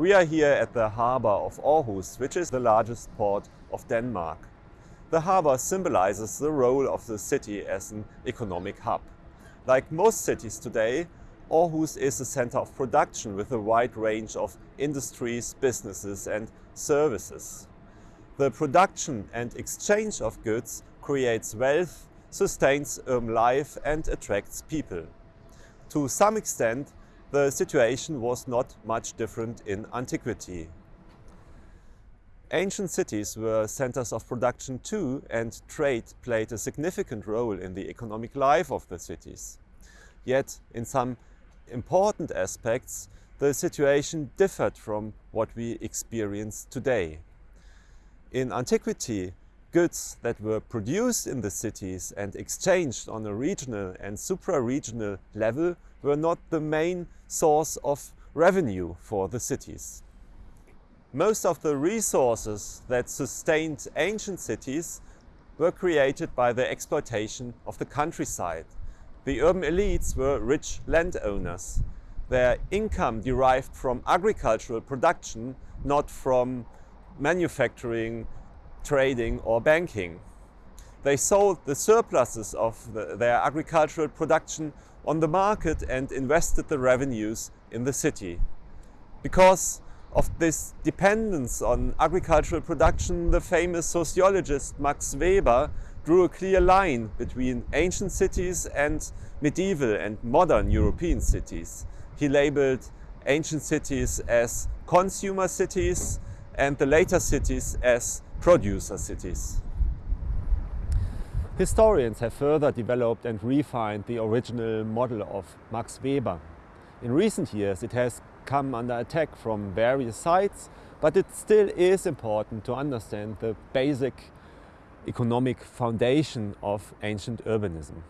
We are here at the harbor of Aarhus, which is the largest port of Denmark. The harbor symbolizes the role of the city as an economic hub. Like most cities today, Aarhus is a center of production with a wide range of industries, businesses and services. The production and exchange of goods creates wealth, sustains urban life and attracts people. To some extent, the situation was not much different in antiquity. Ancient cities were centers of production too and trade played a significant role in the economic life of the cities. Yet in some important aspects the situation differed from what we experience today. In antiquity, goods that were produced in the cities and exchanged on a regional and supra-regional level were not the main source of revenue for the cities. Most of the resources that sustained ancient cities were created by the exploitation of the countryside. The urban elites were rich landowners. Their income derived from agricultural production, not from manufacturing trading or banking. They sold the surpluses of the, their agricultural production on the market and invested the revenues in the city. Because of this dependence on agricultural production, the famous sociologist Max Weber drew a clear line between ancient cities and medieval and modern European cities. He labeled ancient cities as consumer cities and the later cities as producer cities. Historians have further developed and refined the original model of Max Weber. In recent years it has come under attack from various sides, but it still is important to understand the basic economic foundation of ancient urbanism.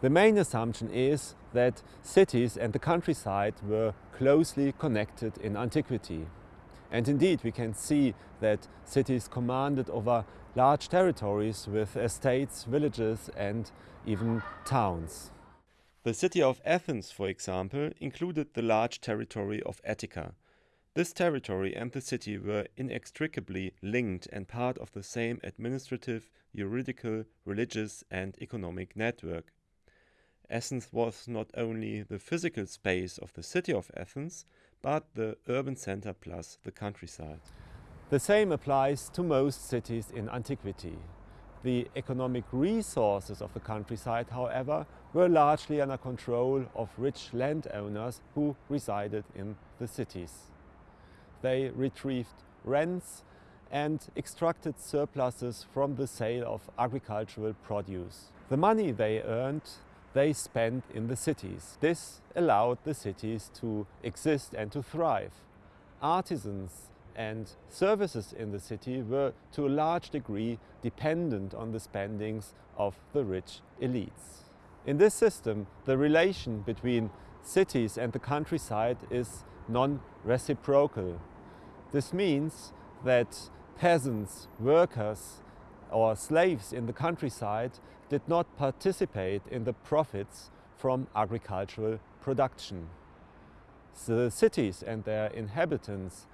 The main assumption is that cities and the countryside were closely connected in antiquity. And indeed, we can see that cities commanded over large territories with estates, villages and even towns. The city of Athens, for example, included the large territory of Attica. This territory and the city were inextricably linked and part of the same administrative, juridical, religious and economic network. Athens was not only the physical space of the city of Athens, but the urban center plus the countryside. The same applies to most cities in antiquity. The economic resources of the countryside, however, were largely under control of rich landowners who resided in the cities. They retrieved rents and extracted surpluses from the sale of agricultural produce. The money they earned they spent in the cities. This allowed the cities to exist and to thrive. Artisans and services in the city were to a large degree dependent on the spendings of the rich elites. In this system, the relation between cities and the countryside is non-reciprocal. This means that peasants, workers or slaves in the countryside did not participate in the profits from agricultural production. The cities and their inhabitants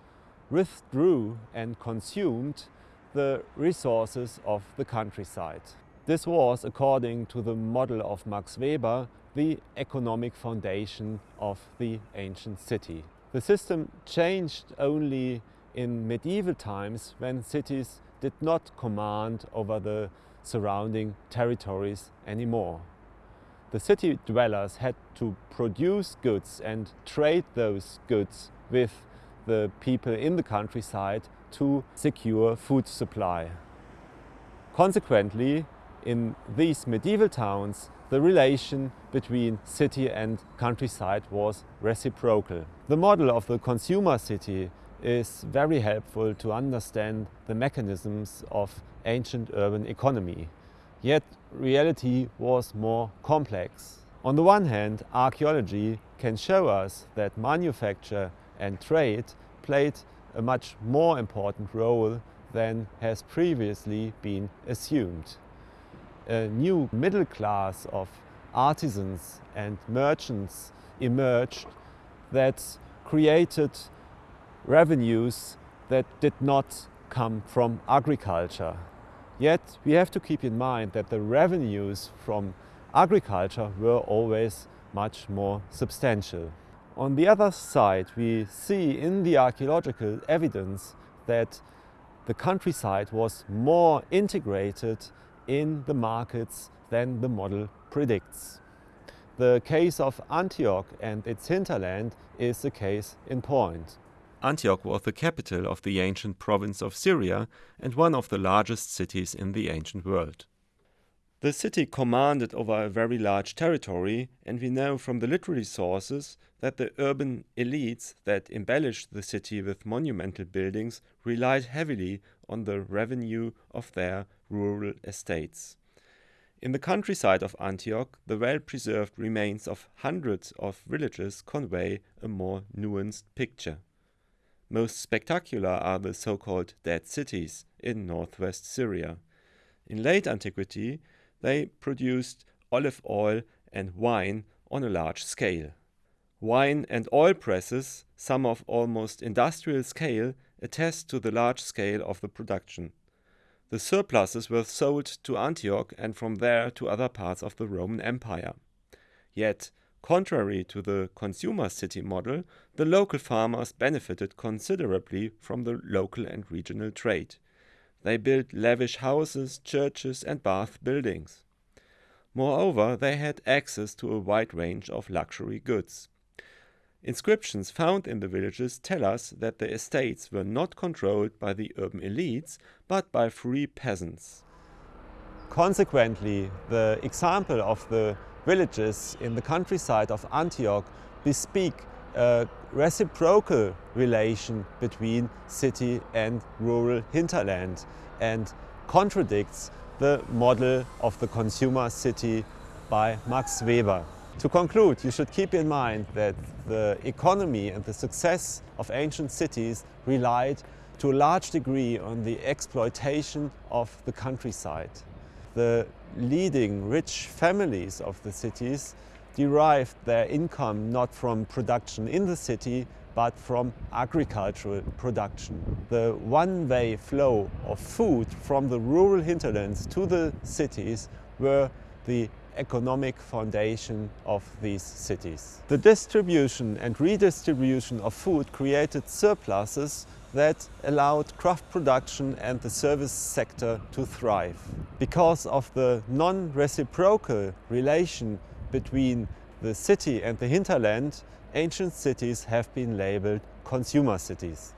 withdrew and consumed the resources of the countryside. This was, according to the model of Max Weber, the economic foundation of the ancient city. The system changed only in medieval times when cities did not command over the surrounding territories anymore. The city dwellers had to produce goods and trade those goods with the people in the countryside to secure food supply. Consequently, in these medieval towns, the relation between city and countryside was reciprocal. The model of the consumer city is very helpful to understand the mechanisms of ancient urban economy. Yet reality was more complex. On the one hand, archaeology can show us that manufacture and trade played a much more important role than has previously been assumed. A new middle class of artisans and merchants emerged that created revenues that did not come from agriculture. Yet we have to keep in mind that the revenues from agriculture were always much more substantial. On the other side, we see in the archaeological evidence that the countryside was more integrated in the markets than the model predicts. The case of Antioch and its hinterland is the case in point. Antioch was the capital of the ancient province of Syria and one of the largest cities in the ancient world. The city commanded over a very large territory, and we know from the literary sources that the urban elites that embellished the city with monumental buildings relied heavily on the revenue of their rural estates. In the countryside of Antioch, the well-preserved remains of hundreds of villages convey a more nuanced picture. Most spectacular are the so-called dead cities in northwest Syria. In late antiquity, they produced olive oil and wine on a large scale. Wine and oil presses, some of almost industrial scale, attest to the large scale of the production. The surpluses were sold to Antioch and from there to other parts of the Roman Empire. Yet, contrary to the consumer city model, the local farmers benefited considerably from the local and regional trade. They built lavish houses, churches and bath buildings. Moreover, they had access to a wide range of luxury goods. Inscriptions found in the villages tell us that the estates were not controlled by the urban elites, but by free peasants. Consequently, the example of the villages in the countryside of Antioch bespeak a reciprocal relation between city and rural hinterland and contradicts the model of the consumer city by Max Weber. To conclude, you should keep in mind that the economy and the success of ancient cities relied to a large degree on the exploitation of the countryside. The leading rich families of the cities derived their income not from production in the city, but from agricultural production. The one-way flow of food from the rural hinterlands to the cities were the economic foundation of these cities. The distribution and redistribution of food created surpluses that allowed craft production and the service sector to thrive. Because of the non-reciprocal relation between the city and the hinterland, ancient cities have been labeled consumer cities.